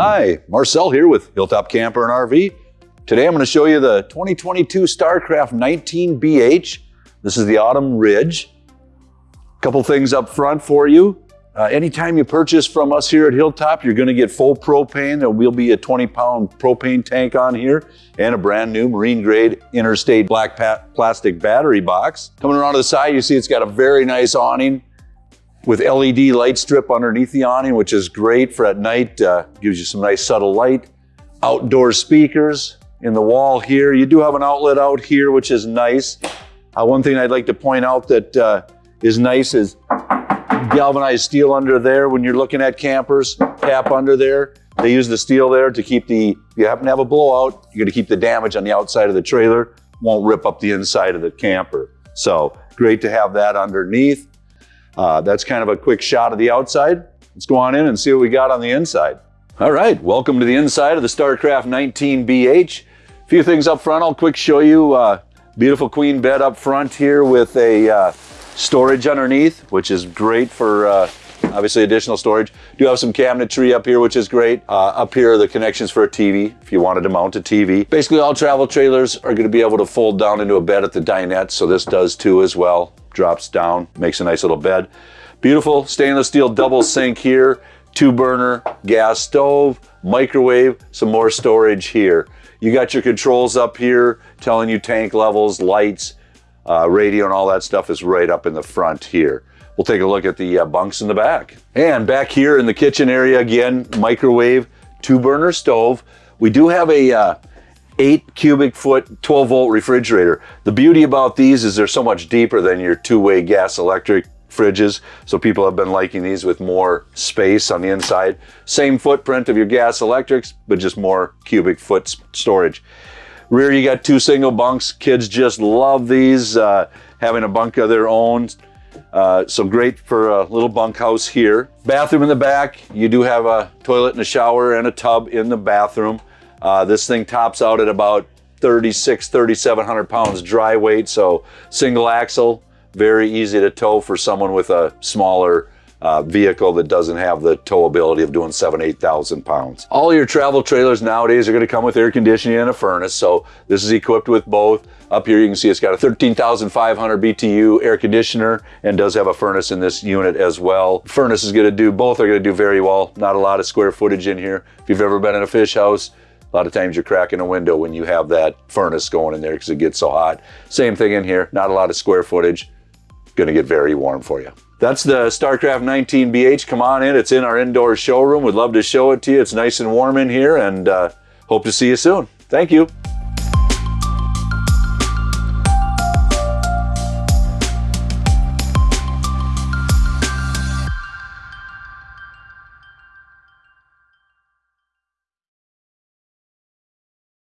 Hi, Marcel here with Hilltop Camper and RV. Today I'm going to show you the 2022 StarCraft 19BH. This is the Autumn Ridge. A couple things up front for you. Uh, anytime you purchase from us here at Hilltop, you're going to get full propane. There will be a 20 pound propane tank on here and a brand new marine grade interstate black plastic battery box. Coming around to the side, you see it's got a very nice awning with LED light strip underneath the awning, which is great for at night, uh, gives you some nice subtle light. Outdoor speakers in the wall here. You do have an outlet out here, which is nice. Uh, one thing I'd like to point out that uh, is nice is galvanized steel under there when you're looking at campers, cap under there. They use the steel there to keep the, if you happen to have a blowout, you're gonna keep the damage on the outside of the trailer, won't rip up the inside of the camper. So great to have that underneath. Uh, that's kind of a quick shot of the outside. Let's go on in and see what we got on the inside. All right, welcome to the inside of the StarCraft 19BH. A few things up front, I'll quick show you. Uh, beautiful queen bed up front here with a uh, storage underneath, which is great for uh, obviously additional storage. Do have some cabinetry up here, which is great. Uh, up here are the connections for a TV, if you wanted to mount a TV. Basically all travel trailers are gonna be able to fold down into a bed at the dinette, so this does too as well drops down, makes a nice little bed. Beautiful stainless steel double sink here, two burner gas stove, microwave, some more storage here. You got your controls up here telling you tank levels, lights, uh, radio and all that stuff is right up in the front here. We'll take a look at the uh, bunks in the back. And back here in the kitchen area again, microwave, two burner stove. We do have a uh, eight cubic foot, 12 volt refrigerator. The beauty about these is they're so much deeper than your two-way gas electric fridges. So people have been liking these with more space on the inside. Same footprint of your gas electrics, but just more cubic foot storage. Rear, you got two single bunks. Kids just love these, uh, having a bunk of their own. Uh, so great for a little bunkhouse here. Bathroom in the back. You do have a toilet and a shower and a tub in the bathroom. Uh, this thing tops out at about 36, 3,700 pounds dry weight. So single axle, very easy to tow for someone with a smaller uh, vehicle that doesn't have the towability of doing seven, 8,000 pounds. All your travel trailers nowadays are gonna come with air conditioning and a furnace. So this is equipped with both. Up here you can see it's got a 13,500 BTU air conditioner and does have a furnace in this unit as well. Furnace is gonna do, both are gonna do very well. Not a lot of square footage in here. If you've ever been in a fish house, a lot of times you're cracking a window when you have that furnace going in there because it gets so hot. Same thing in here, not a lot of square footage. Gonna get very warm for you. That's the StarCraft 19BH. Come on in, it's in our indoor showroom. We'd love to show it to you. It's nice and warm in here and uh, hope to see you soon. Thank you.